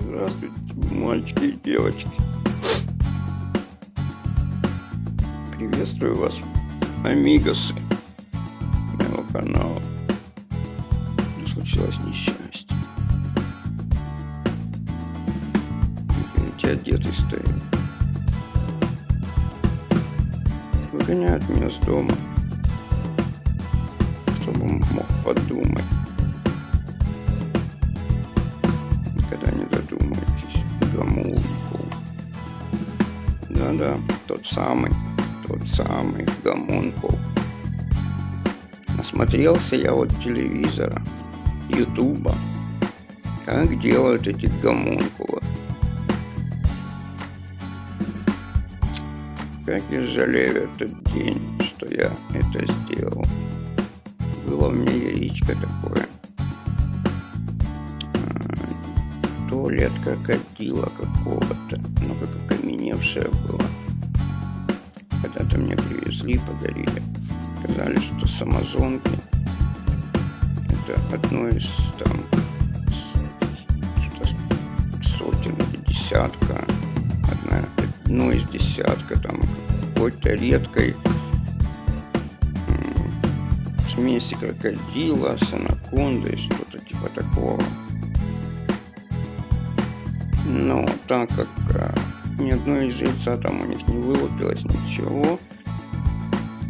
Здравствуйте, мальчики и девочки. Приветствую вас, амигосы моего канала. Случилось несчастье. Видите, одетый стоит. Выгоняют меня с дома, чтобы мог подумать. Да-да, тот самый, тот самый гомункул. Насмотрелся я вот телевизора, ютуба, как делают эти гомункулы. Как я жалею этот день, что я это сделал. Было у меня яичко такое. А, туалет крокодила какого-то, ну как окаменевшее было. Когда-то мне привезли, подарили. Сказали, что с Амазонки это одно из там сотен или десятка, одна, одно из десятка там какой-то редкой смеси крокодила с анакондой, что-то типа такого. Но так как а, ни одно из яйца там у них не вылупилось, ничего,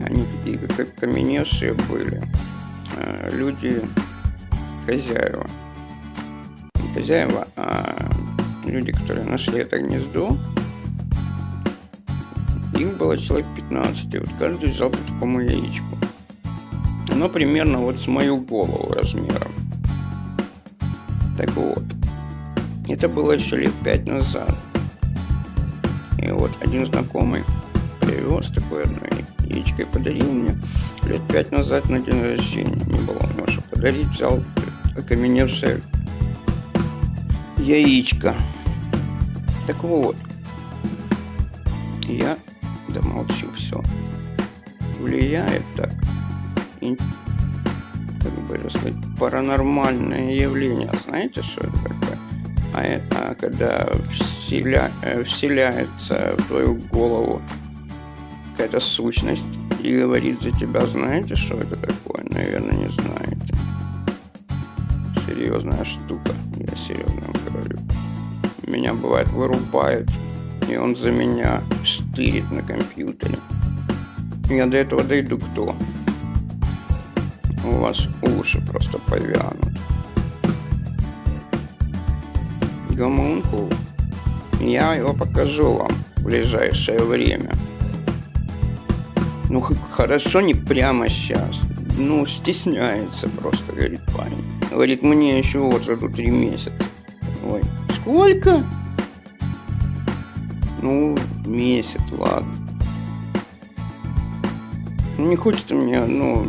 они такие как каменевшие были. А, люди хозяева. Не хозяева, а люди, которые нашли это гнездо, их было человек 15, и вот каждый взял по такому яичку. Оно примерно вот с мою голову размером. Так вот, это было еще лет пять назад. Вот один знакомый привез такой одной яичкой, подарил мне лет пять назад на день рождения. Не было у подарить, взял окаменевшее яичко. Так вот, я да молчу, все. Влияет так, как бы сказать, паранормальное явление. Знаете, что это? А, это когда вселя, э, вселяется в твою голову какая-то сущность и говорит за тебя, знаете, что это такое? Наверное, не знаете. Серьезная штука, я серьезно говорю. Меня бывает вырубает, и он за меня штырит на компьютере. Я до этого дойду кто? У вас уши просто повянут. Гомункул. Я его покажу вам в ближайшее время. Ну, хорошо, не прямо сейчас. Ну, стесняется просто, говорит парень. Говорит, мне еще вот эту три месяца. Ой, сколько? Ну, месяц, ладно. Не хочется мне, ну,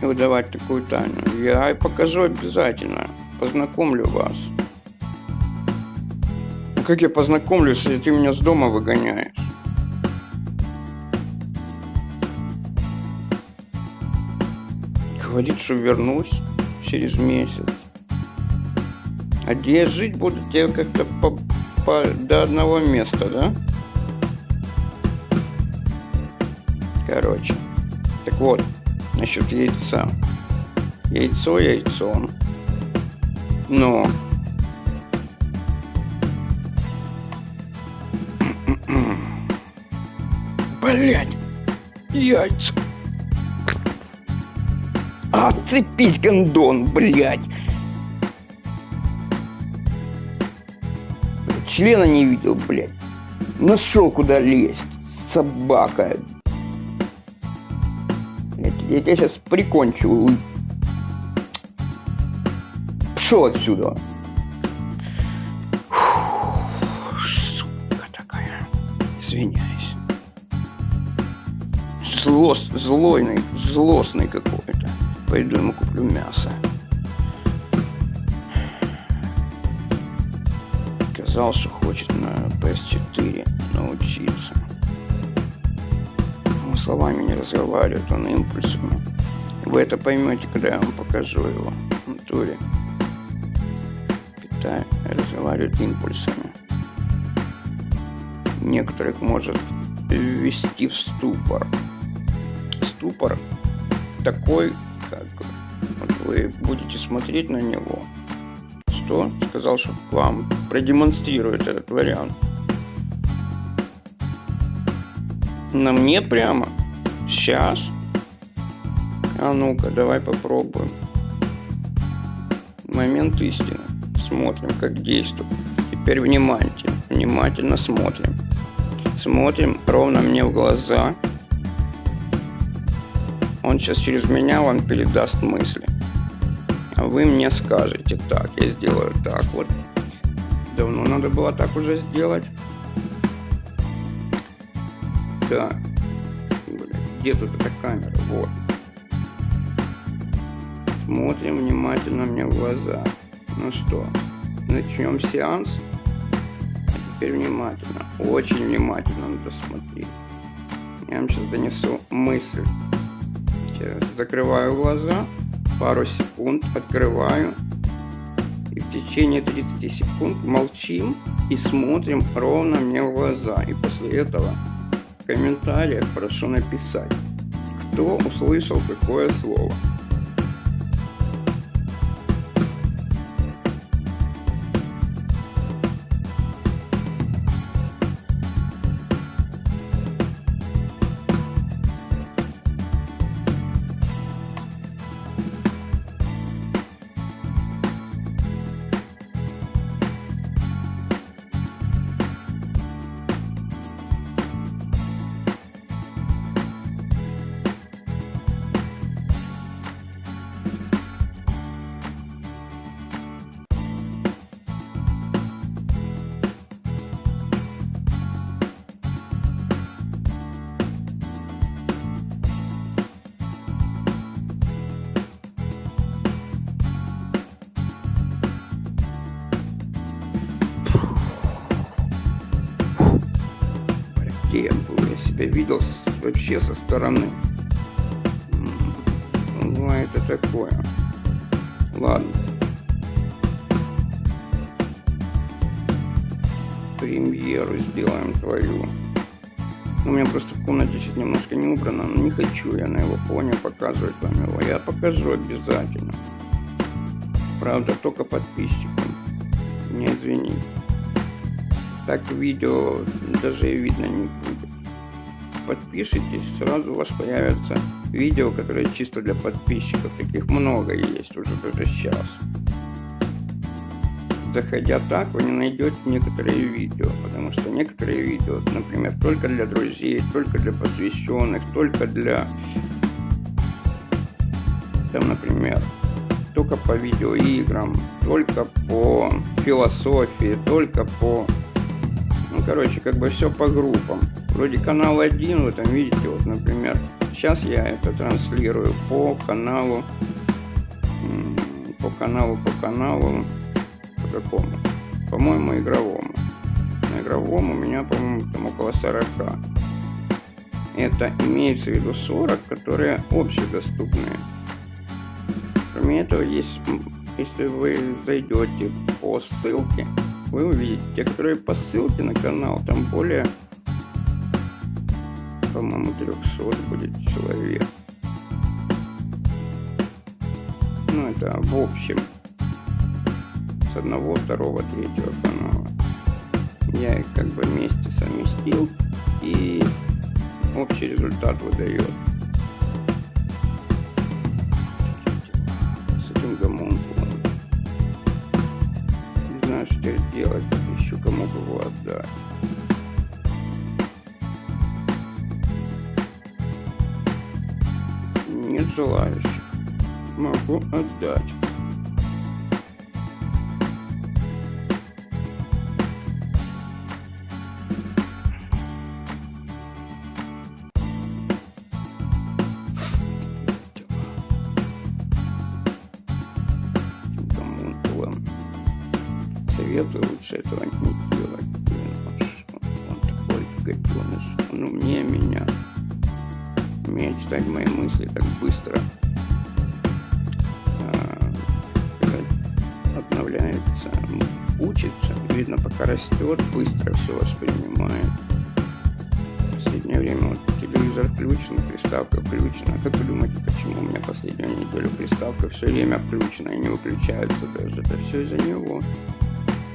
выдавать такую тайну. Я покажу обязательно. Познакомлю вас. Как я познакомлюсь, если ты меня с дома выгоняешь? Говорит, что вернусь через месяц. А где я жить буду, тебе как-то по, по, до одного места, да? Короче. Так вот, насчет яйца. Яйцо яйцом. Но Блять, яйца. Отцепись, гондон, блядь. Члена не видел, блядь. Нашел куда лезть, собака. Я, я тебя сейчас прикончу. Пшел отсюда. Злост, злойный, злостный какой-то. Пойду ему куплю мясо. Сказал, что хочет на PS4 научиться. Он словами не разговаривает, он импульсами. Вы это поймете, когда я вам покажу его в натуре. это разговаривают импульсами. Некоторых может ввести в ступор. Ступор такой, как вот вы будете смотреть на него. Что? Сказал, что вам продемонстрирует этот вариант. На мне прямо? Сейчас? А ну-ка, давай попробуем. Момент истины. Смотрим, как действует. Теперь внимательно, внимательно смотрим. Смотрим ровно мне в глаза. Он сейчас через меня вам передаст мысли. А вы мне скажете, так, я сделаю так вот. Давно надо было так уже сделать. Так. Где тут эта камера? Вот. Смотрим внимательно мне в глаза. Ну что, начнем сеанс? А теперь внимательно, очень внимательно надо смотреть. Я вам сейчас донесу мысль. Сейчас закрываю глаза, пару секунд открываю. И в течение 30 секунд молчим и смотрим ровно мне в глаза. И после этого в комментариях прошу написать, кто услышал какое слово. Видел вообще со стороны. Ну, а это такое. Ладно. Премьеру сделаем твою. У меня просто в комнате сейчас немножко не убрано, но не хочу я на его фоне показывать вам его. Я покажу обязательно. Правда, только подписчикам. Не извините так видео даже видно не будет. Подпишитесь, сразу у вас появятся видео, которые чисто для подписчиков. Таких много есть уже даже сейчас. Заходя так, вы не найдете некоторые видео, потому что некоторые видео, например, только для друзей, только для посвященных, только для, там, например, только по видеоиграм, только по философии, только по ну, короче, как бы все по группам. Вроде канал один, вы там видите, вот, например, сейчас я это транслирую по каналу, по каналу, по каналу, по какому? По-моему, игровому. На игровом у меня, по-моему, там около 40. Это имеется в виду 40, которые общедоступные. Кроме этого, есть, если вы зайдете по ссылке, вы увидите. Те, которые по ссылке на канал, там более, по-моему, 300 будет человек. Ну, это в общем. С одного, второго, третьего канала. Я их как бы вместе совместил и общий результат выдает. Знаю, что делать, еще кому его отдать. Нет желающих. Могу отдать. Учится, видно, пока растет, быстро все воспринимает. В последнее время вот телевизор включен, приставка включена. Как вы думаете, почему у меня последнюю неделю приставка все время включена и не выключается даже? Это все из-за него.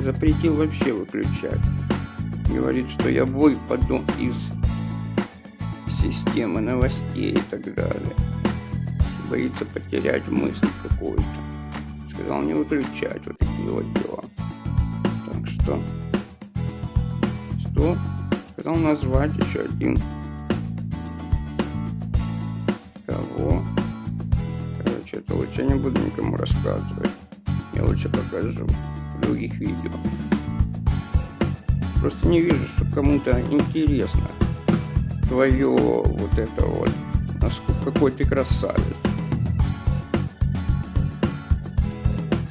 Запретил вообще выключать. Говорит, что я выпаду из системы новостей и так далее. Боится потерять мысль какую-то. Сказал не выключать вот дела. Так что... Что? Сказал назвать еще один. Кого? Короче, это лучше не буду никому рассказывать. Я лучше покажу в других видео. Просто не вижу, что кому-то интересно твое вот это вот, насколько какой ты красавец.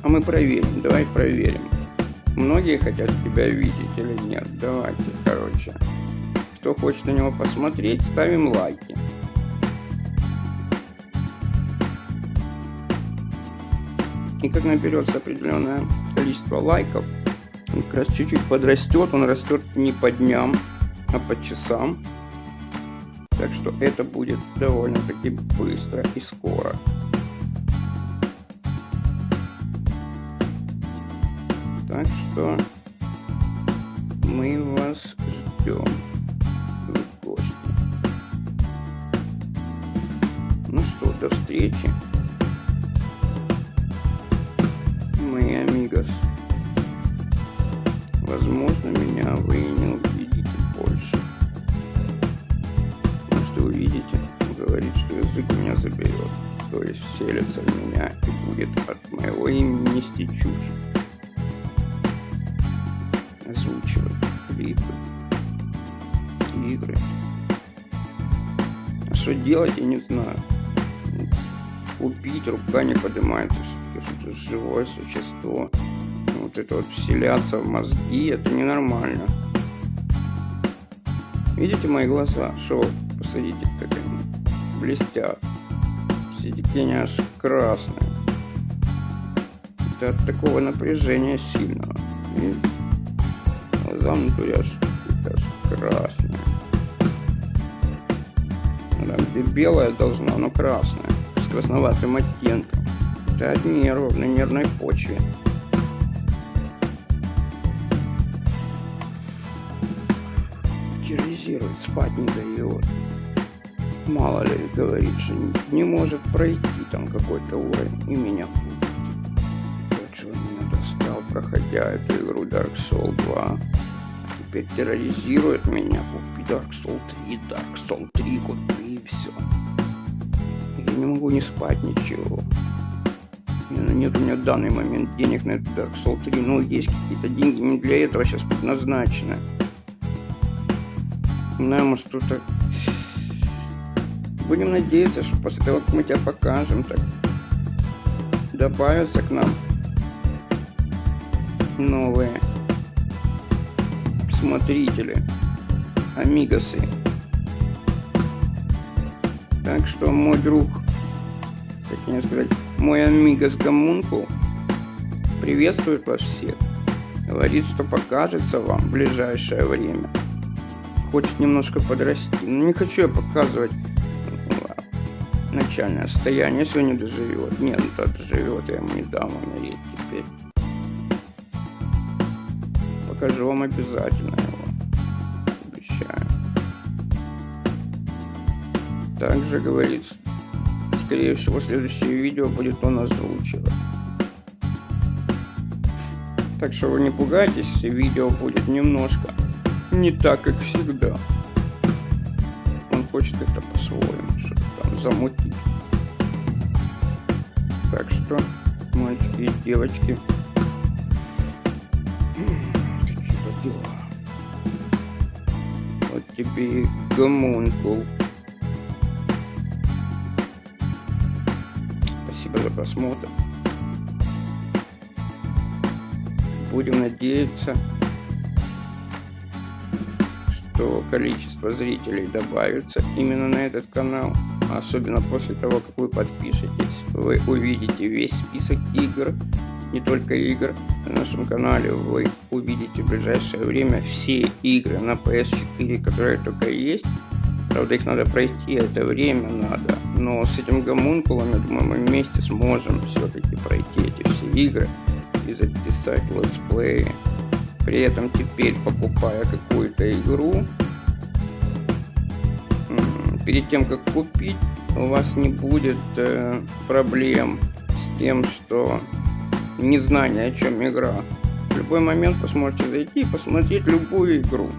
А мы проверим, давай проверим. Многие хотят тебя видеть или нет. Давайте, короче. Кто хочет на него посмотреть, ставим лайки. И как наберется определенное количество лайков, он как раз чуть-чуть подрастет, он растет не по дням, а по часам. Так что это будет довольно-таки быстро и скоро. Так что мы вас ждем в гости. Ну что, до встречи. Мои амигос. Возможно, меня вы не увидите больше. Может, увидите, говорит, что язык меня заберет. То есть вселится в меня и будет от моего имени нести чушь. Игры. А что делать, я не знаю. Купить, рука не поднимается, что живое существо вот это вот вселяться в мозги, это ненормально. Видите мои глаза? Что посадите, как они блестят. Все тени аж красные. Это от такого напряжения сильного. И глаза внутри аж, аж красные. Там, где белая должна, но красная. С красноватым оттенком. Это от нервов на нервной почве. терроризирует, спать не дает. Мало ли, говорит, что не, не может пройти там какой-то уровень и меня путает. Вот что он меня достал, проходя эту игру Dark Souls 2. Теперь терроризирует меня. Купи Dark Souls 3, Dark Souls 3 купи и все. Я не могу не спать ничего. Нет у меня в данный момент денег на этот Dark Souls 3, но есть какие-то деньги не для этого сейчас предназначены. Да, что-то... Будем надеяться, что после того, как мы тебя покажем, так добавятся к нам новые смотрители, амигосы. Так что мой друг, точнее сказать, мой амигос Гамункул приветствует вас всех. Говорит, что покажется вам в ближайшее время хочет немножко подрасти. Но не хочу я показывать начальное состояние, если он не доживет. Нет, ну то доживет, я ему не дам умереть теперь. Покажу вам обязательно его. Обещаю. Также говорит, скорее всего, следующее видео будет он озвучивать. Так что вы не пугайтесь, если видео будет немножко не так, как всегда. Он хочет это по-своему, что-то там замутить. Так что, мальчики и девочки, такие вот дела. Вот тебе и гомункул. Спасибо за просмотр. Будем надеяться, что количество зрителей добавится именно на этот канал. Особенно после того, как вы подпишетесь, вы увидите весь список игр, не только игр. На нашем канале вы увидите в ближайшее время все игры на PS4, которые только есть. Правда, их надо пройти, это время надо. Но с этим гомункулом, я думаю, мы вместе сможем все-таки пройти эти все игры и записать летсплеи. При этом теперь, покупая какую-то игру, перед тем, как купить, у вас не будет э, проблем с тем, что незнание, о чем игра. В любой момент вы сможете зайти и посмотреть любую игру.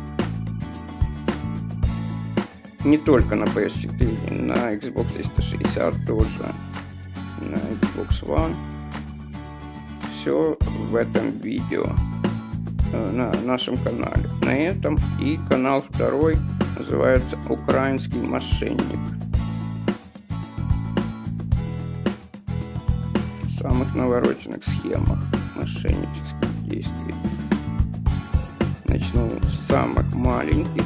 Не только на PS4, на Xbox 360 тоже, на Xbox One. Все в этом видео э, на нашем канале. На этом и канал второй называется «Украинский мошенник». Самых навороченных схемах мошеннических действий. Начну с самых маленьких.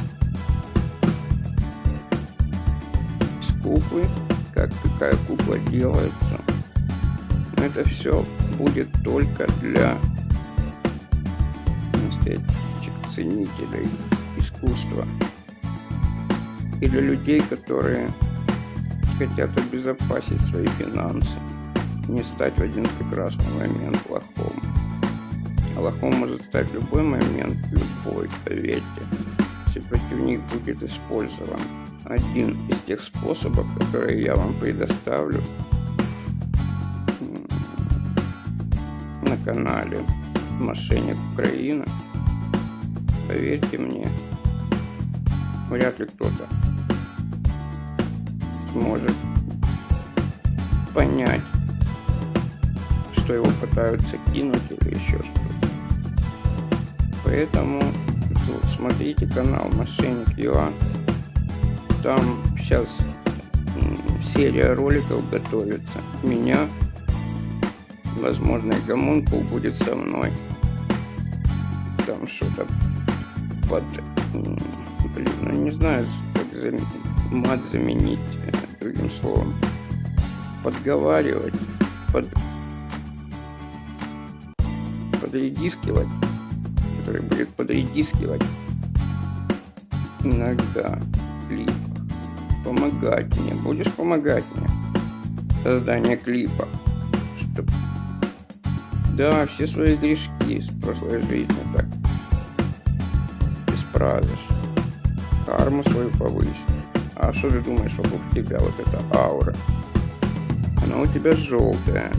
С куклы, как такая кукла делается. Но это все будет только для ценителей искусства и для людей, которые хотят обезопасить свои финансы, не стать в один прекрасный момент лохом. А лохом может стать любой момент, любой, поверьте, если против них будет использован один из тех способов, которые я вам предоставлю на канале Мошенник Украина. Поверьте мне, вряд ли кто-то сможет понять, что его пытаются кинуть или еще что-то. Поэтому смотрите канал Мошенник ЮА. Там сейчас серия роликов готовится. Меня, возможно, и гомункул будет со мной. Там что-то под... Блин, ну не знаю, как заметить мат заменить другим словом. Подговаривать, под, подредискивать, который будет подредискивать иногда клипах. Помогать мне. Будешь помогать мне? Создание клипа. Чтоб... Да, все свои грешки с прошлой жизни так исправишь. Карму свою повысишь. А что ты думаешь вокруг тебя вот эта аура? Она у тебя желтая.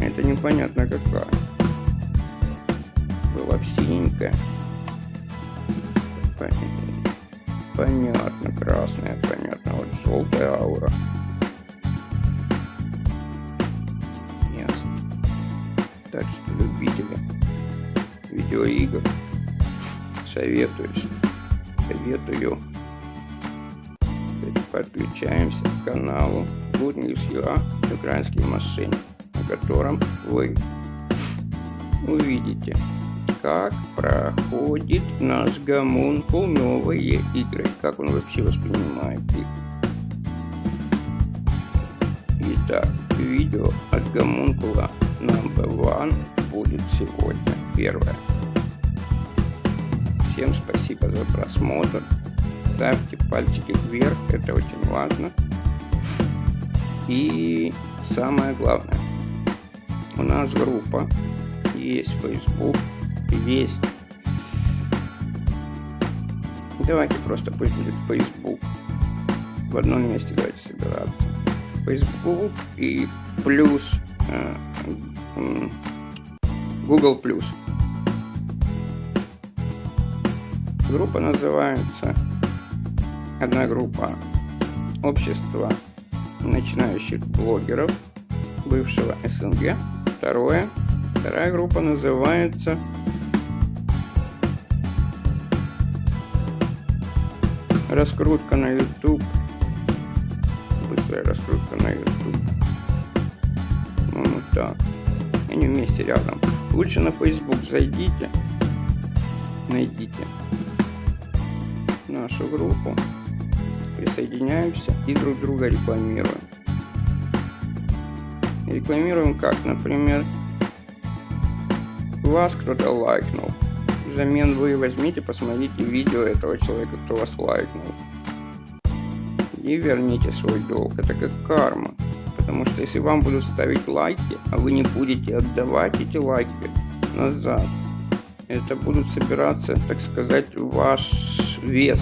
Это непонятно какая. Синенькая. Понятно, красная, понятно. Вот желтая аура. Ясно. Так что, любители видеоигр, советуюсь, советую подключаемся к каналу Good News UA «Украинский мошенник», на котором вы увидите, как проходит наш гомункул новые игры, как он вообще воспринимает их. Итак, видео от гомункула number one будет сегодня первое. Всем спасибо за просмотр ставьте пальчики вверх, это очень важно. И самое главное, у нас группа, есть Facebook, есть... Давайте просто пусть будет Facebook. В одном месте давайте собираться. Facebook и плюс э, Google плюс. Группа называется одна группа общества начинающих блогеров бывшего СНГ. Второе, вторая группа называется раскрутка на YouTube. Быстрая раскрутка на YouTube. Ну, вот так. Они вместе рядом. Лучше на Facebook зайдите, найдите нашу группу присоединяемся и друг друга рекламируем. Рекламируем как, например, вас кто-то лайкнул. Взамен вы возьмите, посмотрите видео этого человека, кто вас лайкнул. И верните свой долг. Это как карма. Потому что если вам будут ставить лайки, а вы не будете отдавать эти лайки назад, это будут собираться, так сказать, ваш вес.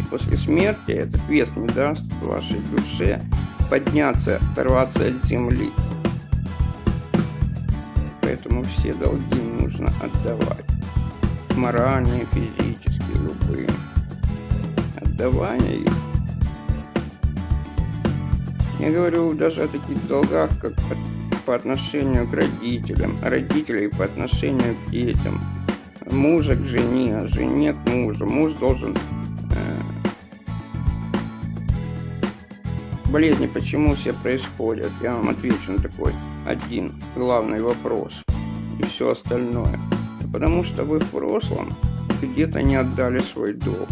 И после смерти этот вес не даст вашей душе подняться, оторваться от земли. Поэтому все долги нужно отдавать. Моральные, физические, любые. Отдавание их я говорю даже о таких долгах, как по, по отношению к родителям, родителей по отношению к детям, мужа к жене, жене к мужу. Муж должен... Э, болезни почему все происходят? Я вам отвечу на такой один главный вопрос. И все остальное. Потому что вы в прошлом где-то не отдали свой долг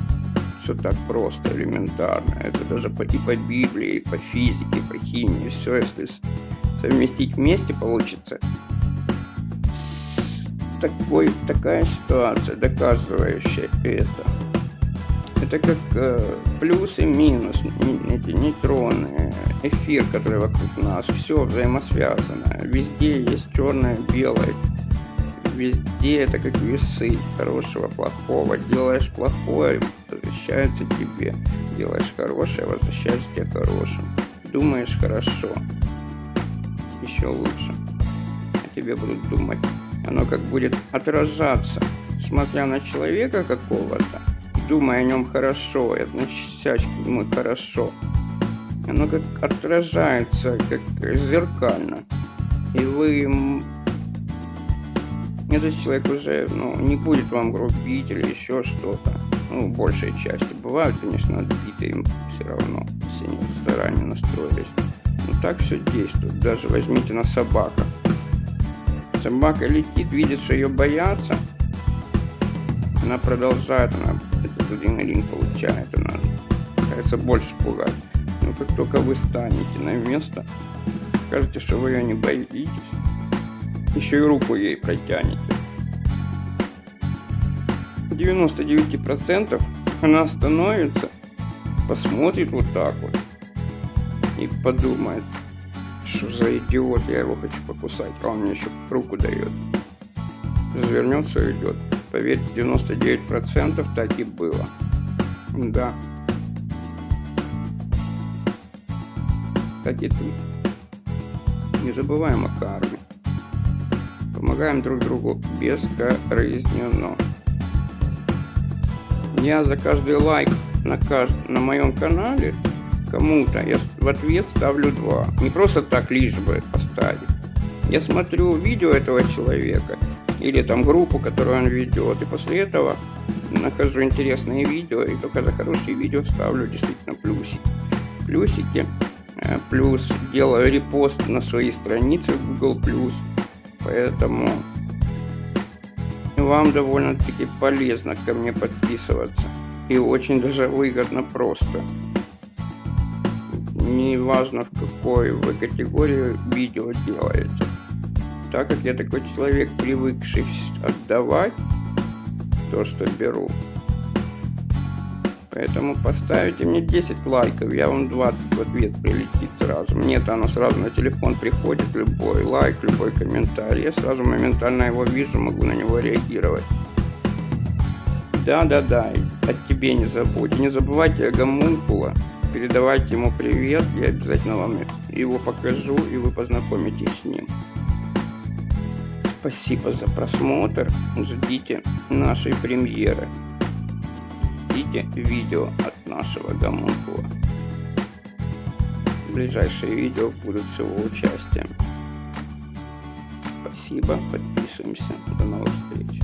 все так просто, элементарно. Это даже по, и по Библии, и по физике, и по химии. Все, если совместить вместе, получится такой, такая ситуация, доказывающая это. Это как э, плюс и минус, эти нейтроны, эфир, который вокруг нас, все взаимосвязано. Везде есть черное, белое, везде это как весы хорошего, плохого. Делаешь плохое, возвращается тебе. Делаешь хорошее, возвращается тебе хорошим. Думаешь хорошо, еще лучше. А тебе будут думать. Оно как будет отражаться, смотря на человека какого-то, думая о нем хорошо и относясь к нему хорошо. Оно как отражается, как зеркально. И вы этот человек уже ну, не будет вам грубить или еще что-то. Ну, большей части. Бывают, конечно, отбитые им все равно, если они заранее настроились. Но так все действует. Даже возьмите на собака. Собака летит, видит, что ее боятся. Она продолжает, она этот адреналин получает, она кажется больше пугать. Но как только вы станете на место, скажете, что вы ее не боитесь, еще и руку ей протянете. 99% она остановится, посмотрит вот так вот и подумает, что за идиот, я его хочу покусать, а он мне еще руку дает. Развернется и уйдет. Поверьте, 99% так и было. Да. Так и тут. Не забываем о карме. Помогаем друг другу бескорыстно. Я за каждый лайк на, кажд... на моем канале кому-то я в ответ ставлю два. Не просто так лишь бы поставить. Я смотрю видео этого человека или там группу, которую он ведет, и после этого нахожу интересные видео, и только за хорошие видео ставлю действительно плюсики. Плюсики, э, плюс делаю репост на свои страницы в Google+, Поэтому вам довольно-таки полезно ко мне подписываться. И очень даже выгодно просто. Не важно в какой вы категории видео делаете. Так как я такой человек, привыкший отдавать то, что беру, Поэтому поставите мне 10 лайков, я вам 20 в ответ прилетит сразу. Мне-то оно сразу на телефон приходит, любой лайк, любой комментарий. Я сразу моментально его вижу, могу на него реагировать. Да-да-да, от тебе не забудь. Не забывайте о гомункула, передавайте ему привет, я обязательно вам его покажу, и вы познакомитесь с ним. Спасибо за просмотр, ждите нашей премьеры ждите видео от нашего гомункула. Ближайшие видео будут с его участием. Спасибо, подписываемся. До новых встреч.